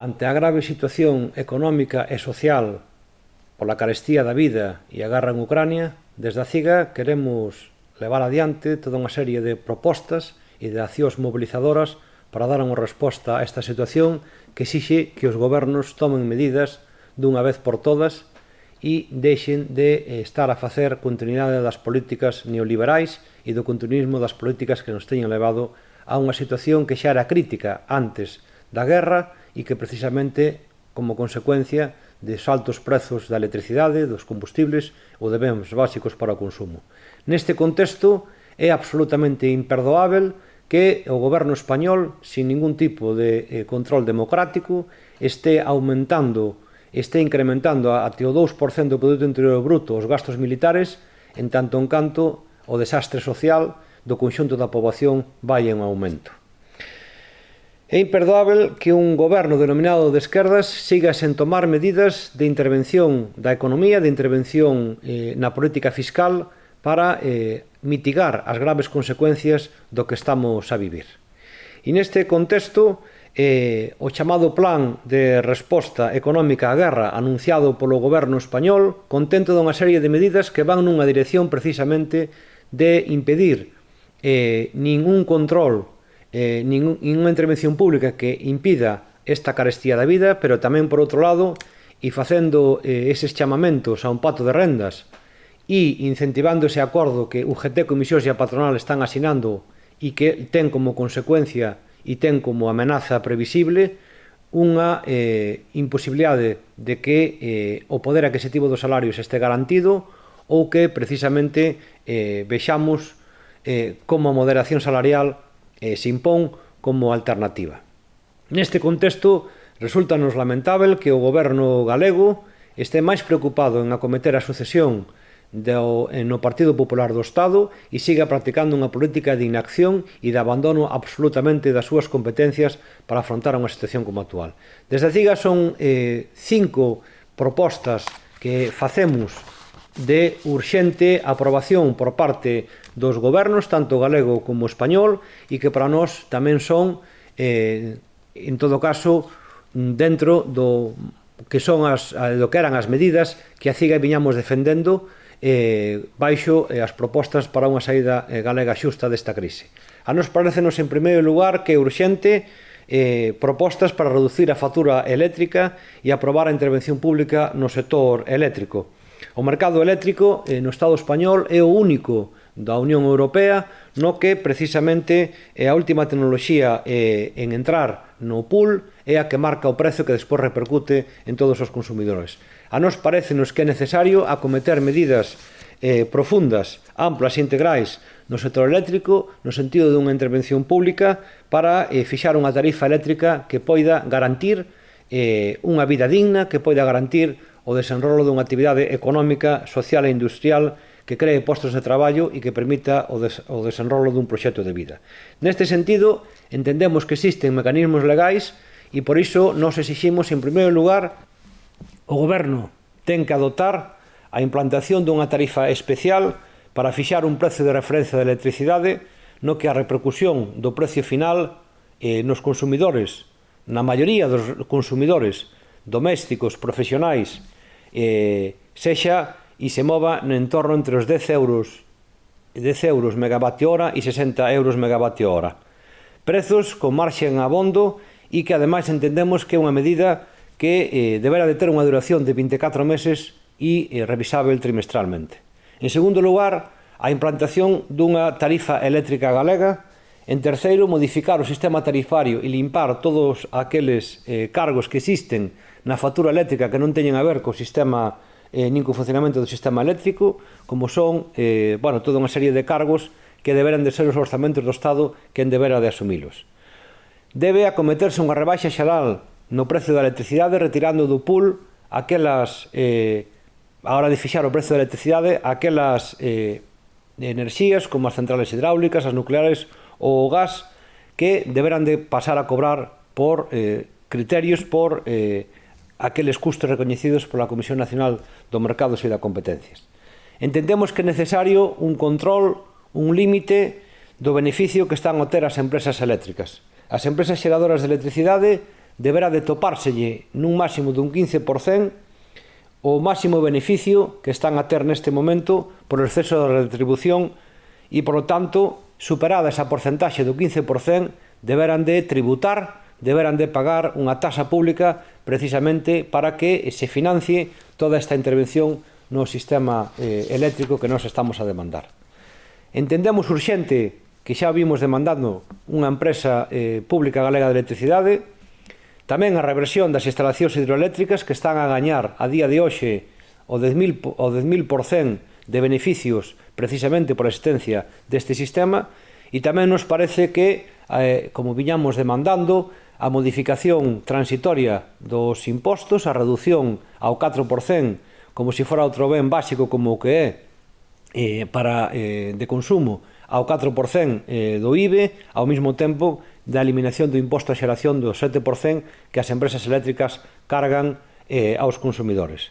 Ante a grave situación económica e social pola carestía da vida e a guerra en Ucrania, desde a CIGA queremos levar adiante toda unha serie de propostas e de accións mobilizadoras para dar unha resposta a esta situación que exixe que os gobernos tomen medidas dunha vez por todas e deixen de eh, estar a facer continuidade das políticas neoliberais e do continuismo das políticas que nos teñen levado a unha situación que xa era crítica antes da guerra e que precisamente como consecuencia de saltos prezos da electricidade, dos combustibles ou de bens básicos para o consumo. Neste contexto é absolutamente imperdoável que o goberno español, sin ningún tipo de eh, control democrático, este aumentando, este incrementando até o 2% do Produto Interior Bruto os gastos militares, en tanto en canto o desastre social do conxunto da poboación vai en aumento. É imperdoável que un goberno denominado de esquerdas siga sen tomar medidas de intervención da economía, de intervención eh, na política fiscal para eh, mitigar as graves consecuencias do que estamos a vivir. E neste contexto, eh, o chamado plan de resposta económica á guerra anunciado polo goberno español contento dunha serie de medidas que van nunha dirección precisamente de impedir eh, ningún control eh, ningún, ninguna intervención pública que impida esta carestía da vida, pero tamén por outro lado, e facendo eh, eses chamamentos a un pato de rendas e incentivando ese acordo que UGT, Comisións e a Patronal están asinando e que ten como consecuencia e ten como amenaza previsible unha eh, imposibilidade de que eh, o poder aquisitivo dos salarios este garantido ou que precisamente eh, vexamos eh, como a moderación salarial e se impón como alternativa. Neste contexto, resulta nos lamentável que o goberno galego este máis preocupado en acometer a sucesión do, no Partido Popular do Estado e siga practicando unha política de inacción e de abandono absolutamente das súas competencias para afrontar unha situación como actual. Desde a CIGA son eh, cinco propostas que facemos de urxente aprobación por parte dos gobernos, tanto galego como español, e que para nós tamén son, eh, en todo caso, dentro do que son as, do que eran as medidas que a CIGA viñamos defendendo eh, baixo eh, as propostas para unha saída eh, galega xusta desta crise. A nos parecenos en primeiro lugar que é urxente eh, propostas para reducir a factura eléctrica e aprobar a intervención pública no sector eléctrico O mercado eléctrico eh, no Estado español é o único da Unión Europea no que precisamente é a última tecnoloxía eh, en entrar no pool é a que marca o prezo que despois repercute en todos os consumidores. A nos parecenos que é necesario acometer medidas eh, profundas, amplas e integrais no sector eléctrico no sentido dunha intervención pública para eh, fixar unha tarifa eléctrica que poida garantir eh, unha vida digna, que poida garantir o desenrolo dunha actividade económica, social e industrial que cree postos de traballo e que permita o, des o desenrolo dun proxecto de vida. Neste sentido, entendemos que existen mecanismos legais e por iso nos exiximos, en primeiro lugar, o goberno ten que adotar a implantación dunha tarifa especial para fixar un prezo de referencia de electricidade no que a repercusión do precio final eh, nos consumidores, na maioría dos consumidores domésticos, profesionais eh, sexa e se mova no entorno entre os 10 euros 10 euros megavatio hora e 60 euros megavatio hora. Prezos con marxen abondo e que ademais entendemos que é unha medida que eh, deberá de ter unha duración de 24 meses e eh, revisável trimestralmente. En segundo lugar, a implantación dunha tarifa eléctrica galega. En terceiro, modificar o sistema tarifario e limpar todos aqueles eh, cargos que existen na factura eléctrica que non teñen a ver co sistema eh, nin co funcionamento do sistema eléctrico, como son eh, bueno, toda unha serie de cargos que deberan de ser os orzamentos do Estado quen debera de asumilos. Debe acometerse unha rebaixa xeral no precio da electricidade retirando do pool aquelas eh, a hora de fixar o precio da electricidade aquelas eh, enerxías como as centrales hidráulicas, as nucleares ou o gas que deberán de pasar a cobrar por eh, criterios por eh, aqueles custos recoñecidos pola Comisión Nacional do Mercado e da Competencias. Entendemos que é necesario un control, un límite do beneficio que están a ter as empresas eléctricas. As empresas xeradoras de electricidade deberá de topárselle nun máximo dun 15% o máximo beneficio que están a ter neste momento por exceso de retribución e, por lo tanto, superada esa porcentaxe do 15%, deberán de tributar deberán de pagar unha taxa pública precisamente para que se financie toda esta intervención no sistema eh, eléctrico que nos estamos a demandar. Entendemos urxente que xa vimos demandando unha empresa eh, pública galega de electricidade, tamén a reversión das instalacións hidroeléctricas que están a gañar a día de hoxe o 10.000% o 10 de beneficios precisamente por a existencia deste sistema e tamén nos parece que, eh, como viñamos demandando, a modificación transitoria dos impostos, a reducción ao 4% como se fora outro ben básico como o que é eh, para eh, de consumo ao 4% eh, do IBE, ao mesmo tempo da eliminación do imposto a xeración do 7% que as empresas eléctricas cargan eh, aos consumidores.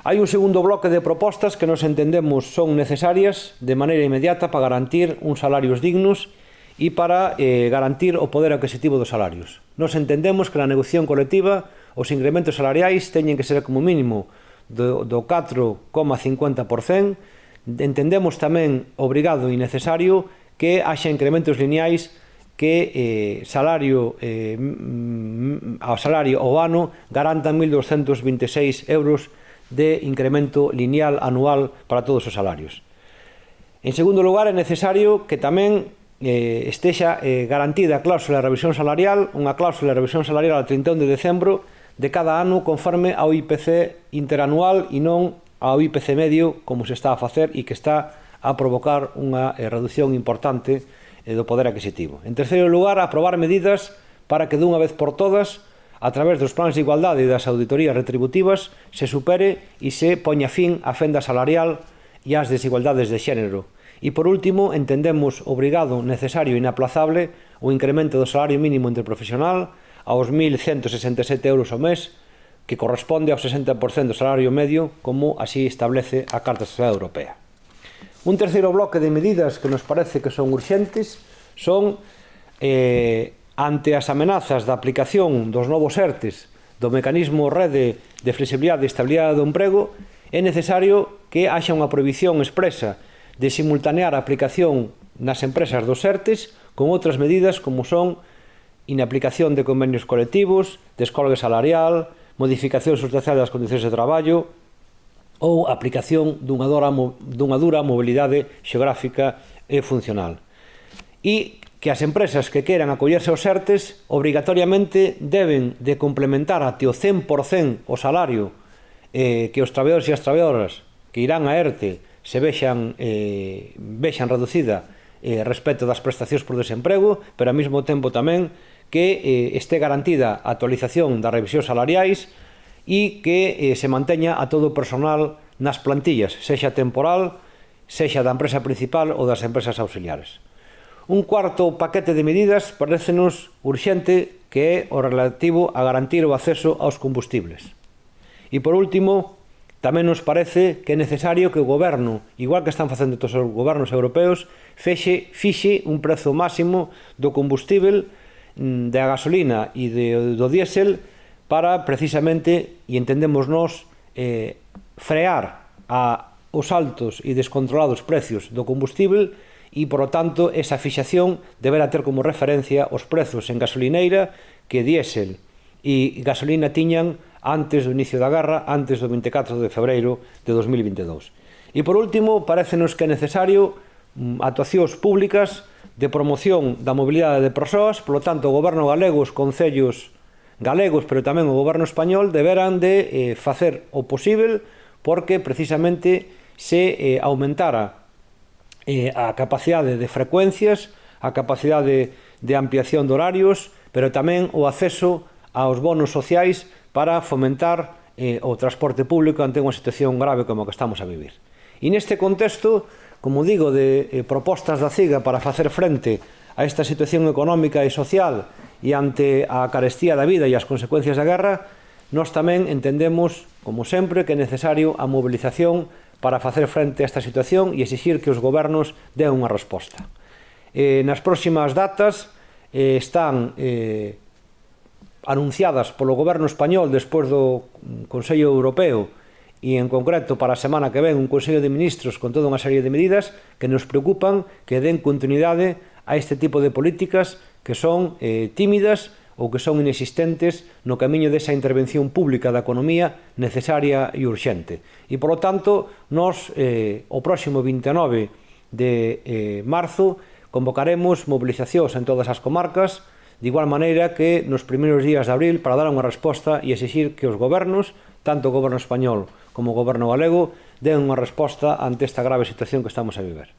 Hai un segundo bloque de propostas que nos entendemos son necesarias de maneira inmediata para garantir uns salarios dignos e para eh, garantir o poder adquisitivo dos salarios. Nos entendemos que na negociación colectiva os incrementos salariais teñen que ser como mínimo do, do 4,50%, entendemos tamén obrigado e necesario que haxa incrementos lineais que eh, salario eh, mm, ao salario ao ano garantan 1.226 euros de incremento lineal anual para todos os salarios. En segundo lugar, é necesario que tamén eh, estexa eh, garantida a cláusula de revisión salarial, unha cláusula de revisión salarial a 31 de decembro de cada ano conforme ao IPC interanual e non ao IPC medio como se está a facer e que está a provocar unha eh, reducción importante eh, do poder adquisitivo. En terceiro lugar, aprobar medidas para que dunha vez por todas a través dos plans de igualdade e das auditorías retributivas se supere e se poña fin á fenda salarial e ás desigualdades de xénero E por último, entendemos obrigado, necesario e inaplazable o incremento do salario mínimo interprofesional aos 1.167 euros ao mes, que corresponde ao 60% do salario medio, como así establece a Carta Social Europea. Un terceiro bloque de medidas que nos parece que son urxentes son eh, ante as amenazas da aplicación dos novos ERTES do mecanismo rede de flexibilidade e estabilidade do emprego, é necesario que haxa unha prohibición expresa de simultanear a aplicación nas empresas dos ERTES con outras medidas como son inaplicación de convenios colectivos, descolgue salarial, modificación sustancial das condicións de traballo ou aplicación dunha dura, dunha dura mobilidade xeográfica e funcional. E que as empresas que queran acollerse aos ERTES obrigatoriamente deben de complementar até o 100% o salario eh, que os traballadores e as traballadoras que irán a ERTE se vexan, eh, vexan reducida eh, respecto das prestacións por desemprego, pero ao mesmo tempo tamén que eh, este garantida a actualización das revisións salariais e que eh, se manteña a todo o personal nas plantillas, sexa temporal, sexa da empresa principal ou das empresas auxiliares. Un cuarto paquete de medidas parecenos urxente que é o relativo a garantir o acceso aos combustibles. E por último, Tamén nos parece que é necesario que o goberno, igual que están facendo todos os gobernos europeos, fexe, fixe un prezo máximo do combustível mm, da gasolina e de, do diésel para precisamente, e entendemos nós, eh, frear a, os altos e descontrolados precios do combustível e, por lo tanto, esa fixación deberá ter como referencia os prezos en gasolineira que diésel e gasolina tiñan antes do inicio da garra, antes do 24 de febreiro de 2022. E por último, parecenos que é necesario mm, actuacións públicas de promoción da mobilidade de persoas, polo tanto, o goberno galego, os concellos galegos, pero tamén o goberno español, deberán de eh, facer o posible porque precisamente se eh, aumentara eh, a capacidade de frecuencias, a capacidade de, de ampliación de horarios, pero tamén o acceso aos bonos sociais para fomentar eh, o transporte público ante unha situación grave como a que estamos a vivir. E neste contexto, como digo, de eh, propostas da CIGA para facer frente a esta situación económica e social e ante a carestía da vida e as consecuencias da guerra, nós tamén entendemos, como sempre, que é necesario a mobilización para facer frente a esta situación e exigir que os gobernos den unha resposta. Eh, nas próximas datas eh, están eh, anunciadas polo goberno español despois do Consello Europeo e en concreto para a semana que ven un Consello de Ministros con toda unha serie de medidas que nos preocupan que den continuidade a este tipo de políticas que son eh, tímidas ou que son inexistentes no camiño desa intervención pública da economía necesaria e urxente. E, polo tanto, nós eh, o próximo 29 de eh, marzo convocaremos mobilizacións en todas as comarcas de igual maneira que nos primeiros días de abril para dar unha resposta e exigir que os gobernos, tanto o goberno español como o goberno galego, den unha resposta ante esta grave situación que estamos a viver.